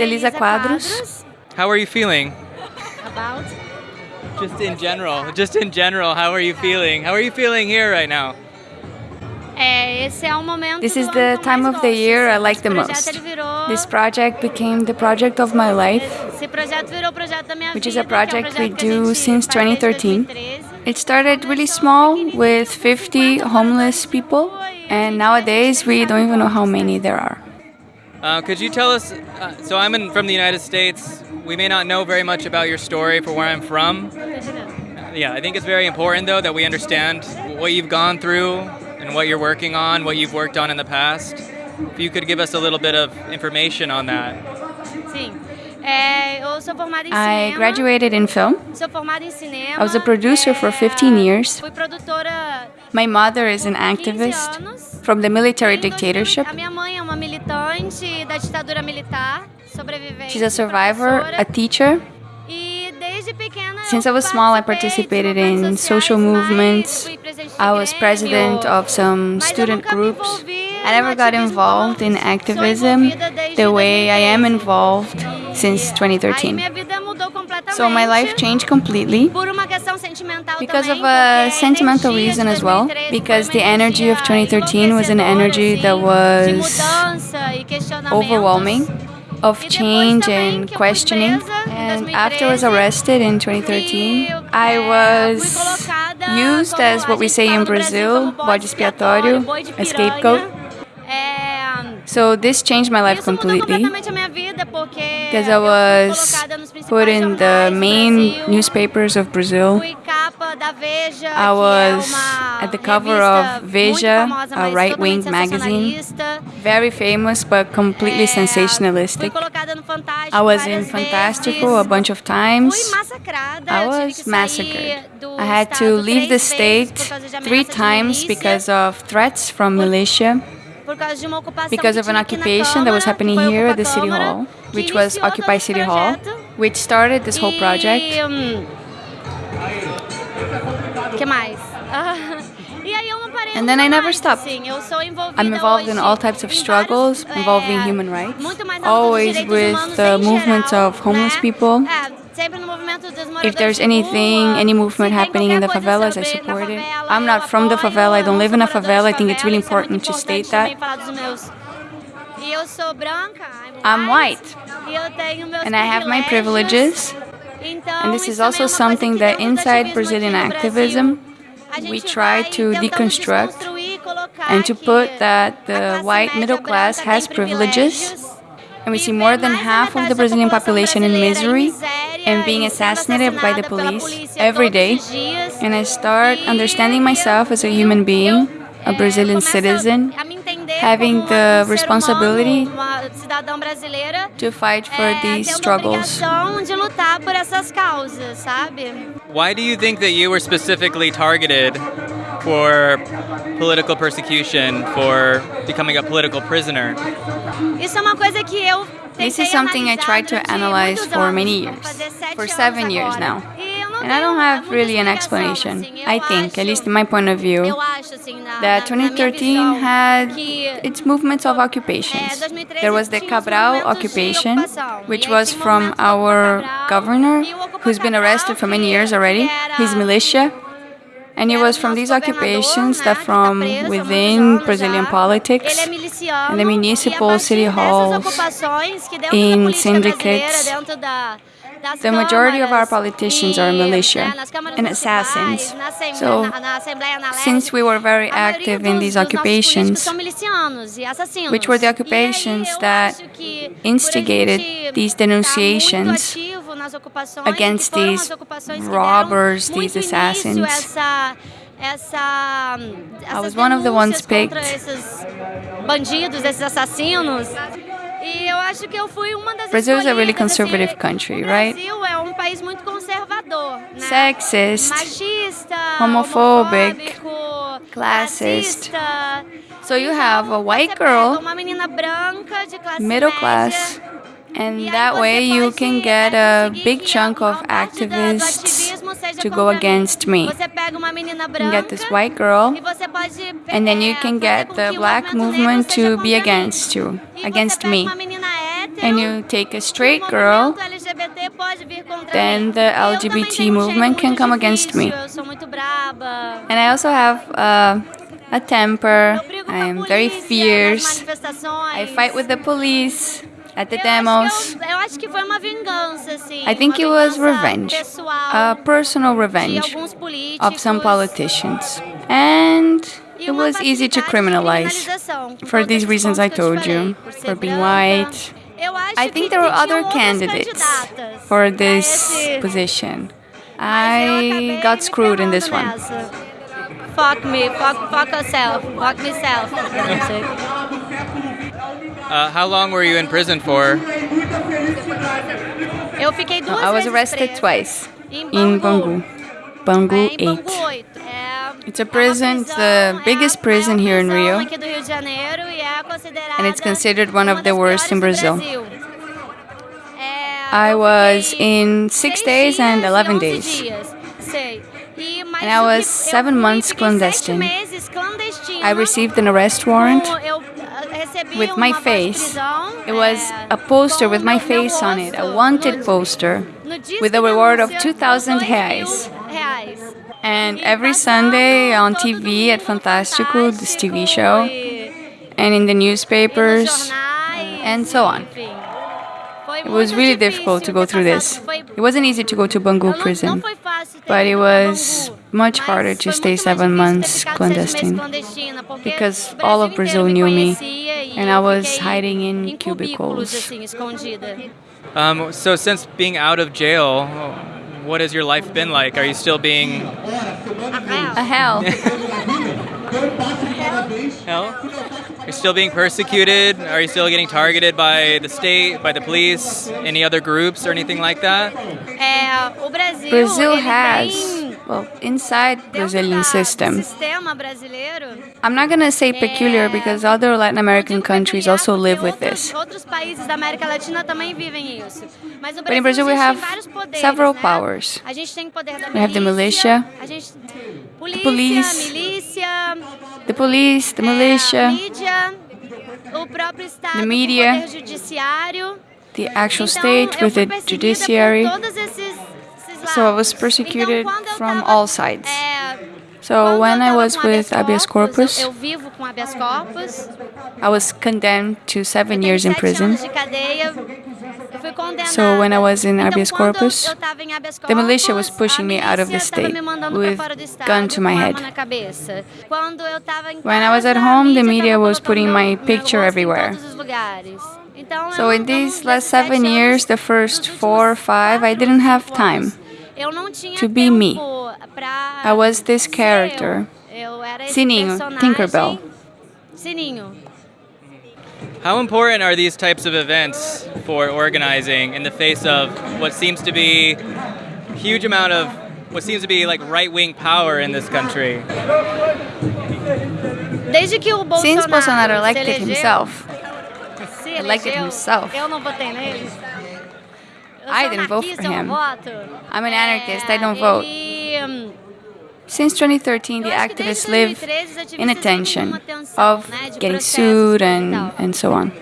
is Elisa Quadros. How are you feeling? About? Just in general, just in general, how are you feeling? How are you feeling here right now? É, esse é o momento This is the time of the year I like the most. projeto, ele virou, This project became the project of my life. Esse projeto virou o projeto da minha Which is a que é project we do since faz desde 2013. 2013. It started really small with 50 homeless people, and nowadays we don't even know how many there are. Uh, could you tell us? Uh, so I'm in, from the United States. We may not know very much about your story for where I'm from. Yeah, I think it's very important though that we understand what you've gone through and what you're working on, what you've worked on in the past. If you could give us a little bit of information on that. Sim. É, eu sou formada em I graduated in film. Sou formada em cinema. I was a producer for 15 years. My mother is an activist from the military dictatorship. A minha mãe é uma militante da ditadura militar, sobrevivente. She's a survivor, a teacher. Since I was small, I participated in social movements. fui presidente de I was president of some student groups. I never got involved in activism the way I am involved since 2013. So my life changed completely por uma questão sentimental because of a sentimental reason as well. Because the energy of 2013 was an energy that was overwhelming of change and que eu fui questioning. And after I was arrested in E eh, 2013, I was used as what we say in Brazil, bode expiatório, a scapegoat. So this changed my life completely. completamente a minha vida porque because I was colocada nos principais put in the main newspapers of Brazil. Fui capa da Veja, I was at the cover of Veja, a right-wing magazine. Very famous but completely sensationalistic. Fui colocada no Fantástico I was in Fantástico a bunch of times. I was massacred. I had to leave the state por causa de three times because of threats from militia, por causa de uma ocupação because of an tinha aqui na occupation that was happening here at the City Hall, which was Occupy City Hall. Which started this whole project. E, hum, que mais? Aí eu não parei And then I never stopped. Assim, eu sou envolvida I'm involved in all types of struggles involving human rights, muito mais na luta dos always with the em movement of homeless people. É, sempre no movimento dos moradores If there's anything, any movement happening in the favelas, I support it. I'm not from the favela, I don't live in a favela. I think it's really favela, isso é important to state that. I'm white. Eu tenho meus And I have my privileges. And this is also é uma coisa something that inside Brazilian activism, we try to deconstruct and to put that the white middle class has privileges. And we see more than half of the Brazilian population in misery and being assassinated by the police every day. And I start understanding myself as a human being, a Brazilian citizen, a me entender having the um responsibility humano, uma cidadã brasileira to fight for these struggles. obrigação de lutar por essas causas, sabe? Why do you think that you were specifically targeted for political persecution, for becoming a political prisoner? Isso é uma coisa que eu This is something I analisar tried to analyze for many years, for seven years now. And I don't have really an explanation. I think, at least in my point of view, that na, na minha 2013 had its movements of occupations. There was the Cabral occupation, which was from our governor, who's been arrested for many years already, his militia. And it was from these occupations that from within Brazilian politics and the municipal city halls, in syndicates, brasileira, dentro da, das the majority of our politicians are militia né, nas câmaras and assassins. So, na, na Assembleia, na Leste, Since we were very active in these dos nossos políticos occupations, são milicianos assassinos. which were the occupations that acho que por a instigated these denunciations ativo nas ocupações, against these as ocupações que robbers, these assassins. Essa, was one of the ones picked. Esses bandidos, esses assassinos. Eu acho que eu fui uma das Brazil is a really conservative country, right? Um país muito conservador, né? Sexist, homophobic, classist. So you have a white girl, uma menina branca de classe middle class, and that way you can get a big chunk of maior parte da- do activists to go against me. Você pega uma menina You get this white girl, and then you can get the black movement to be against you, against me. uma menina hétero and you take a straight girl, then the LGBT movement can come against me. And I also have uh, a temper. I am very fierce. I fight with the police at the demos. I think it was revenge, a personal revenge of some politicians. And it was easy to criminalize for these reasons I told you, for being white. I think there were other candidates for this position. I got screwed in this one. Fuck me, fuck, fuck yourself, fuck myself. Uh, how long were you in prison for? Eu fiquei duas I was arrested twice in Bangu. Bangu. Bangu É, em 8. Bangu 8. É, It's a prison, it's the biggest prison here in Rio. aqui do Rio de Janeiro é considerada And it's considered one of the worst in Brazil. Brasil. É, I eu was in six days and e 11 11 days. dias. Sei. Mas And I was seven months clandestine. I received an arrest warrant with my face. It was a poster with my face on it, a wanted poster with a reward of 2,000 dois reais. And every Sunday on TV at Fantástico, this TV show, and in the newspapers, and so on. Enfim. Foi It was really difficult to go through this. It wasn't easy to go to Bangu não- não prison, foi fácil ter but it was much harder to stay seven months clandestine meses clandestina, porque because all of Brazil knew me, and I was hiding in cubicles. Um, so since being out of jail, what has your life been like? Are you still being A hell. hell? You're still being persecuted? Are you still getting targeted by the state, by the police, any other groups or anything like that? É, o Brasil, Brazil has, tem well, inside Brazilian system. do sistema brasileiro. I'm not gonna say peculiar because other Latin American countries also live with this. Outros países da América Latina também vivem isso. Mas no But in Brazil we have several powers. A gente tem o poder da We have the militia, polícia, police, The police, the militia, the media, o poder judiciário. the actual state with the judiciary. So I was persecuted então, quando eu from all sides. So when I was with habeas corpus, eu, eu vivo com habeas corpus. I was condemned to seven years in prison. anos de cadeia. Eu fui condenada. So when I was in habeas corpus, eu tava em habeas the militia was pushing me out of the state with pra fora do estado, gun to my head. arma na cabeça. Quando eu tava em When I was at home, the media was putting my picture everywhere. todos os lugares. Então, So in these last seven years, the first four or five, I didn't have time anos, eu não tinha to be me. tempo I was this character. Eu, eu era Sininho, personagem- Tinkerbell. Sininho. How important are these types of events for organizing in the face of what seems to be huge amount of what seems to be like right-wing power in this country? Desde que o Bolsonaro, Since Bolsonaro se elected elegeu, himself, se elected elegeu, himself. Eu não votei nele. Eu I didn't vote for him. I'm an anarchist, I don't vote. Since 2013, the eu acho que activists live in a tension of getting sued and, and so on.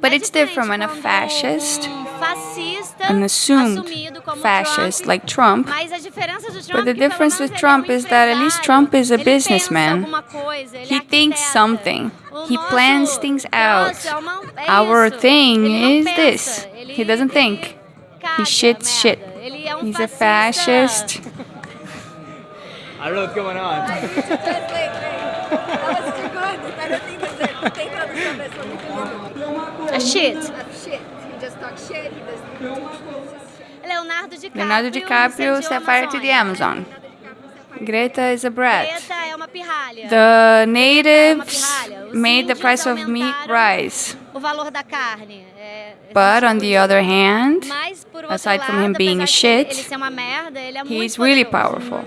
But it's different when a fascist, um an assumed fascist like Trump, mas a diferença do Trump But the é que pelo difference with um Trump is that at least Trump is a empresário, ele pensa businessman. alguma coisa, ele He thinks something. He plans things out. troço é uma- é Our thing is this. Ele- He doesn't ele think. caga, He shits merda. shit. Ele é He's a fascista. fascist. I don't know what's going on. É shit. Shit. He just talks shit. He does Leonardo DiCaprio, Leonardo DiCaprio incendiou set a fire to the Amazon. Greta is a brat. Greta é uma pirralha. The natives made the price of meat rise. O valor da carne. É, But on the other hand, Mas, por outro aside from him being a shit, ele ser uma merda, ele é he's really powerful.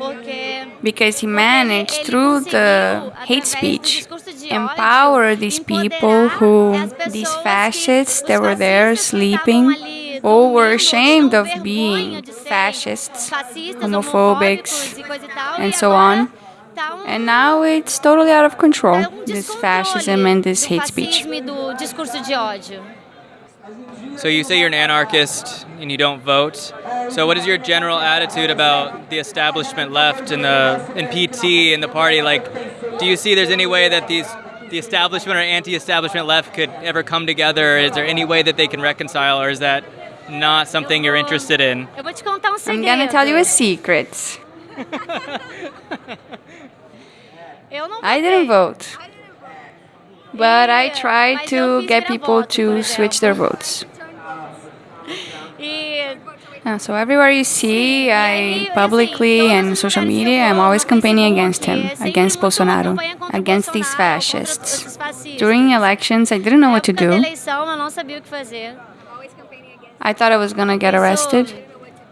Because he managed through the hate speech, empower these people who, these fascists that were there fascistas que estavam sleeping all were ashamed of being fascists, homophobics, homofóbicos coisa tal, and so on. um- And now it's totally out of control, um this fascism and this hate speech. So you say you're an anarchist and you don't vote. So what is your general attitude about the establishment left in the in PT in the party? Like, do you see there's any way that these the establishment or anti-establishment left could ever come together? Is there any way that they can reconcile, or is that not something you're interested in? Eu vou te contar um I'm gonna tell you a secret. I votei. didn't vote, but I tried to get people to switch their votes. Yeah, so everywhere you see, I publicly and social media, I'm always campaigning against him, against Bolsonaro, campanha contra o against these fascists. During elections, I didn't know what to do. eleição, eu não sabia o que fazer. Always campaigning against. I thought I was gonna get arrested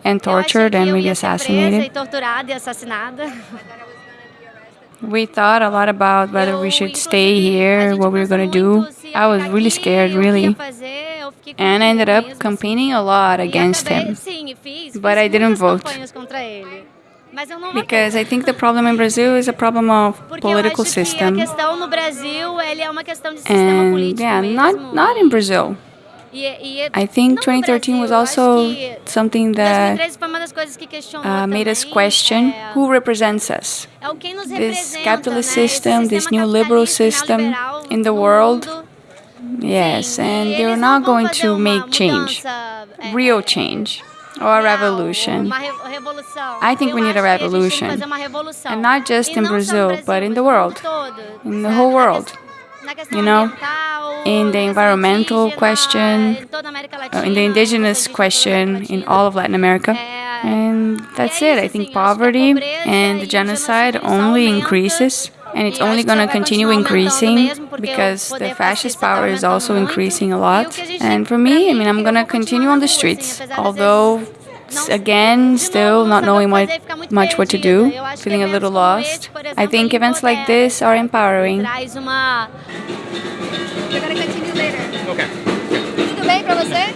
and tortured and maybe ia ser presa assassinated. We thought a lot about whether we should stay here, what we were do. muito se ia I was really scared, really. And I ended up campaigning a lot against him. But I didn't vote. Because. I think the problem in Brazil is a problem of political system. And yeah, not not in Brazil. I think 2013 was also something that 2013 foi uma das coisas que questionou uh, made us question who represents us. é o quem nos This capitalist system, this new liberal system in the world. Yes, and they're not going to make change, real change, or a revolution. Uma re- revolução. I think we need a acho que gente tem que revolution. fazer uma revolução. And not just in não só no Brazil, but in the world. In the whole world. You know, in the environmental question, Uh, in the indigenous question in all of Latin America. And that's it. I think poverty and the genocide only increases, and it's only going to continue increasing because the fascist power is also increasing a lot. And for me, I mean, I'm gonna continue on the streets, although não- again, still not knowing what, much what to do, feeling a little lost. I think events like this are empowering. Okay. Tudo bem pra você?